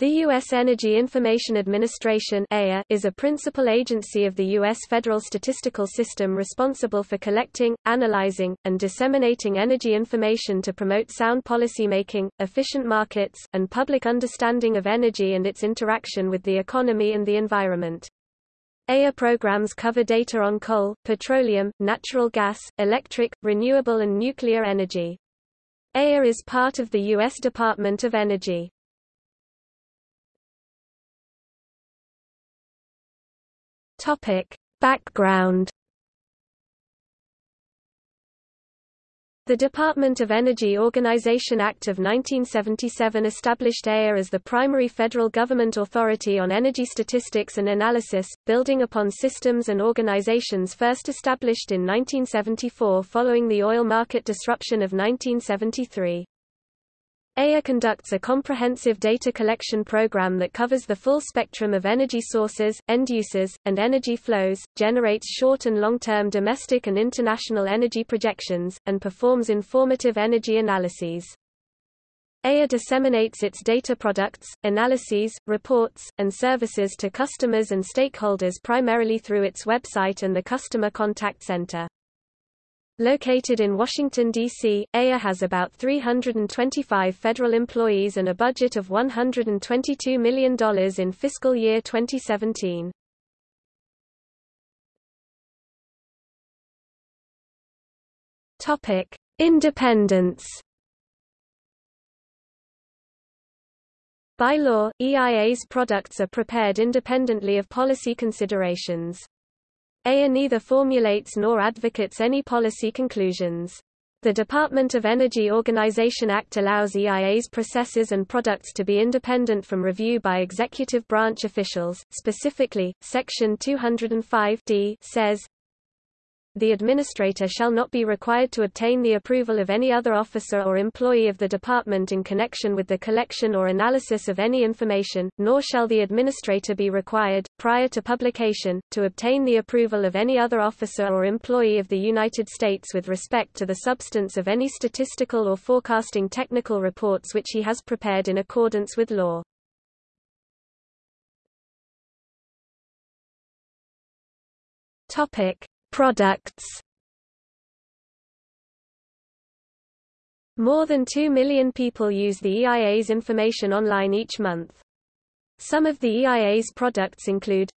The U.S. Energy Information Administration is a principal agency of the U.S. federal statistical system responsible for collecting, analyzing, and disseminating energy information to promote sound policymaking, efficient markets, and public understanding of energy and its interaction with the economy and the environment. EIA programs cover data on coal, petroleum, natural gas, electric, renewable and nuclear energy. EIA is part of the U.S. Department of Energy. Topic. Background The Department of Energy Organization Act of 1977 established EIA as the primary federal government authority on energy statistics and analysis, building upon systems and organizations first established in 1974 following the oil market disruption of 1973. EIA conducts a comprehensive data collection program that covers the full spectrum of energy sources, end uses, and energy flows, generates short and long-term domestic and international energy projections, and performs informative energy analyses. EIA disseminates its data products, analyses, reports, and services to customers and stakeholders primarily through its website and the Customer Contact Center. Located in Washington, D.C., EIA has about 325 federal employees and a budget of $122 million in fiscal year 2017. Topic: Independence. By law, EIA's products are prepared independently of policy considerations. EIA neither formulates nor advocates any policy conclusions. The Department of Energy Organization Act allows EIA's processes and products to be independent from review by executive branch officials. Specifically, Section 205 d says, the administrator shall not be required to obtain the approval of any other officer or employee of the department in connection with the collection or analysis of any information, nor shall the administrator be required, prior to publication, to obtain the approval of any other officer or employee of the United States with respect to the substance of any statistical or forecasting technical reports which he has prepared in accordance with law. Topic Products More than 2 million people use the EIA's information online each month. Some of the EIA's products include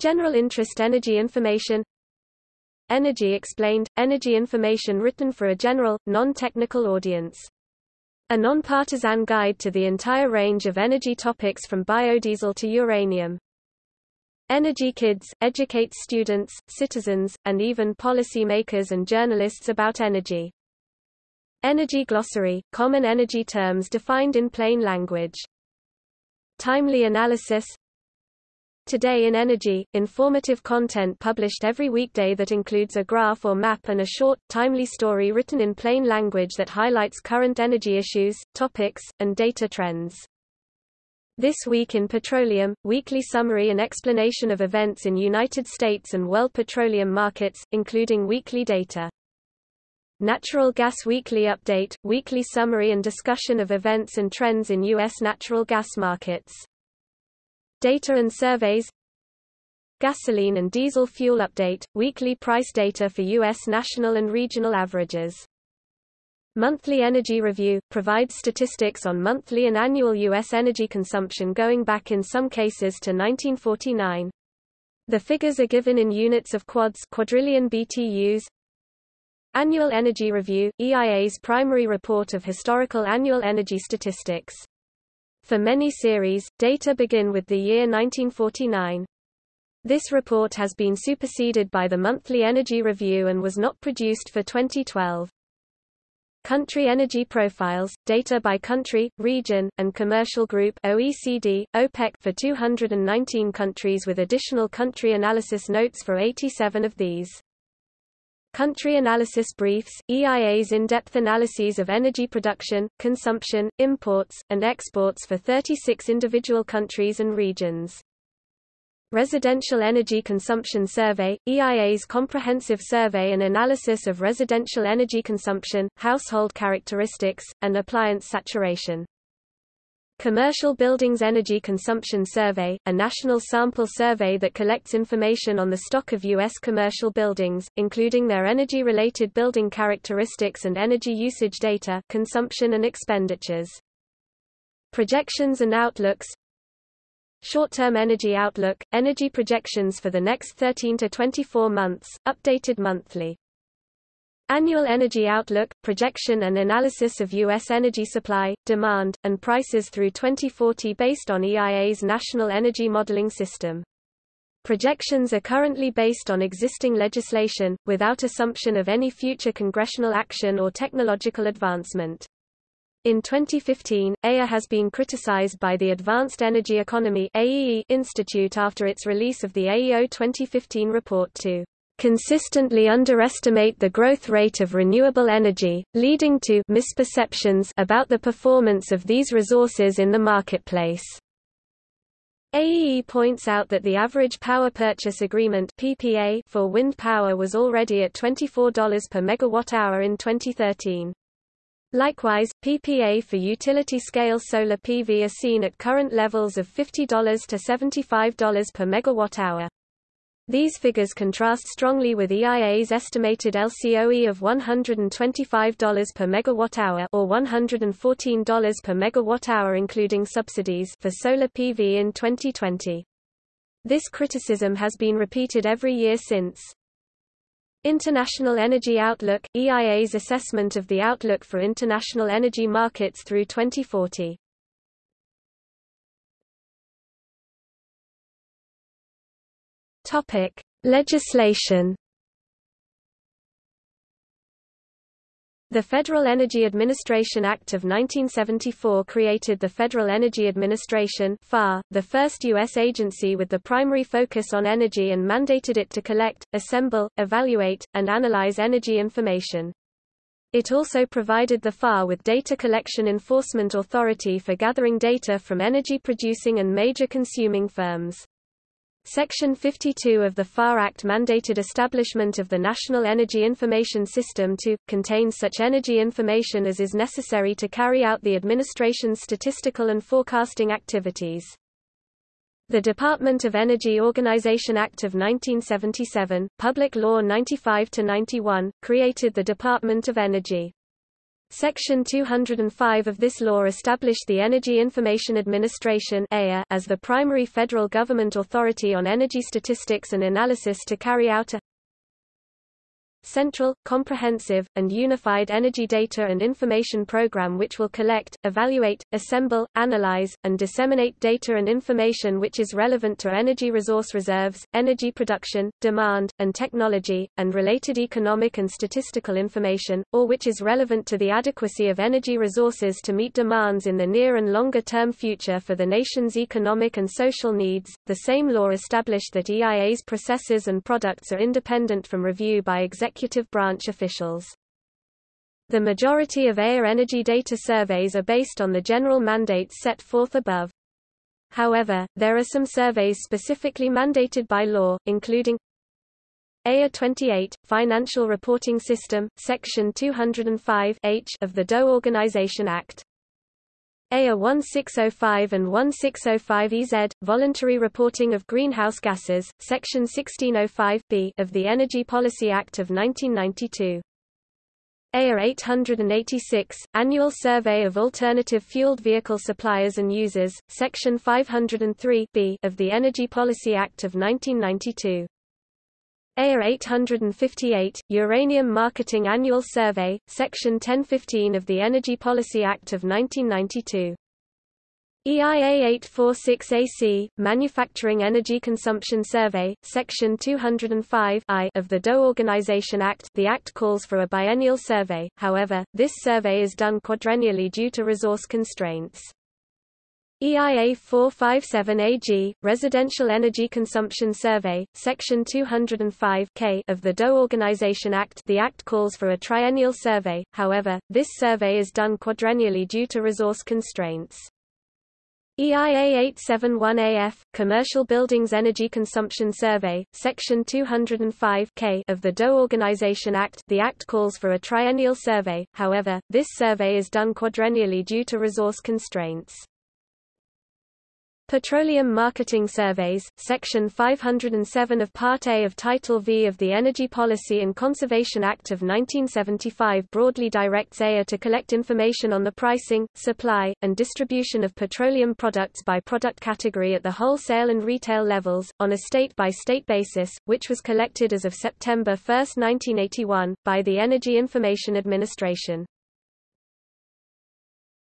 General Interest Energy Information Energy Explained – Energy information written for a general, non-technical audience. A non-partisan guide to the entire range of energy topics from biodiesel to uranium. Energy Kids, educates students, citizens, and even policymakers and journalists about energy. Energy Glossary, common energy terms defined in plain language. Timely analysis Today in Energy, informative content published every weekday that includes a graph or map and a short, timely story written in plain language that highlights current energy issues, topics, and data trends. This Week in Petroleum, weekly summary and explanation of events in United States and world petroleum markets, including weekly data. Natural Gas Weekly Update, weekly summary and discussion of events and trends in U.S. natural gas markets. Data and surveys Gasoline and diesel fuel update, weekly price data for U.S. national and regional averages. Monthly Energy Review, provides statistics on monthly and annual U.S. energy consumption going back in some cases to 1949. The figures are given in units of quads quadrillion BTUs. Annual Energy Review, EIA's primary report of historical annual energy statistics. For many series, data begin with the year 1949. This report has been superseded by the Monthly Energy Review and was not produced for 2012. Country Energy Profiles, data by country, region, and commercial group OECD, OPEC for 219 countries with additional country analysis notes for 87 of these. Country Analysis Briefs, EIA's in-depth analyses of energy production, consumption, imports, and exports for 36 individual countries and regions. Residential Energy Consumption Survey, EIA's comprehensive survey and analysis of residential energy consumption, household characteristics, and appliance saturation. Commercial Buildings Energy Consumption Survey, a national sample survey that collects information on the stock of U.S. commercial buildings, including their energy-related building characteristics and energy usage data consumption and expenditures. Projections and outlooks Short-term energy outlook, energy projections for the next 13 to 24 months, updated monthly. Annual Energy Outlook, projection and analysis of U.S. energy supply, demand, and prices through 2040 based on EIA's National Energy Modeling System. Projections are currently based on existing legislation, without assumption of any future congressional action or technological advancement. In 2015, EIA has been criticized by the Advanced Energy Economy Institute after its release of the AEO 2015 report to consistently underestimate the growth rate of renewable energy, leading to misperceptions about the performance of these resources in the marketplace. AEE points out that the average power purchase agreement PPA for wind power was already at $24 per megawatt-hour in 2013. Likewise, PPA for utility-scale solar PV are seen at current levels of $50 to $75 per megawatt-hour. These figures contrast strongly with EIA's estimated LCOE of $125 per megawatt-hour or $114 per megawatt-hour including subsidies for solar PV in 2020. This criticism has been repeated every year since. International Energy Outlook – EIA's assessment of the outlook for international energy markets through 2040 Topic: Legislation. The Federal Energy Administration Act of 1974 created the Federal Energy Administration FEA, the first U.S. agency with the primary focus on energy and mandated it to collect, assemble, evaluate, and analyze energy information. It also provided the FEA with data collection enforcement authority for gathering data from energy-producing and major consuming firms. Section 52 of the FEA Act mandated establishment of the National Energy Information System to, contain such energy information as is necessary to carry out the administration's statistical and forecasting activities. The Department of Energy Organization Act of 1977, Public Law 95-91, created the Department of Energy. Section 205 of this law established the Energy Information Administration as the primary federal government authority on energy statistics and analysis to carry out a central, comprehensive, and unified energy data and information program which will collect, evaluate, assemble, analyze, and disseminate data and information which is relevant to energy resource reserves, energy production, demand, and technology, and related economic and statistical information, or which is relevant to the adequacy of energy resources to meet demands in the near and longer term future for the nation's economic and social needs. The same law established that EIA's processes and products are independent from review by executive executive branch officials. The majority of EIA energy data surveys are based on the general mandates set forth above. However, there are some surveys specifically mandated by law, including EIA 28, Financial Reporting System, Section 205 H of the DOE Organization Act. EIA 1605 and 1605 EZ, Voluntary Reporting of Greenhouse Gases, Section 1605 B of the Energy Policy Act of 1992. EIA 886, Annual Survey of Alternative Fueled Vehicle Suppliers and Users, Section 503 B of the Energy Policy Act of 1992. EIA 858, Uranium Marketing Annual Survey, Section 1015 of the Energy Policy Act of 1992. EIA 846AC, Manufacturing Energy Consumption Survey, Section 205 I of the DOE Organization Act The Act calls for a biennial survey, however, this survey is done quadrennially due to resource constraints. EIA 457 AG, Residential Energy Consumption Survey, Section 205 K of the DOE Organization Act The Act calls for a triennial survey, however, this survey is done quadrennially due to resource constraints. EIA 871 AF, Commercial Buildings Energy Consumption Survey, Section 205 K of the DOE Organization Act The Act calls for a triennial survey, however, this survey is done quadrennially due to resource constraints. Petroleum Marketing Surveys, Section 507 of Part A of Title V of the Energy Policy and Conservation Act of 1975 broadly directs EIA to collect information on the pricing, supply, and distribution of petroleum products by product category at the wholesale and retail levels, on a state-by-state -state basis, which was collected as of September 1, 1981, by the Energy Information Administration.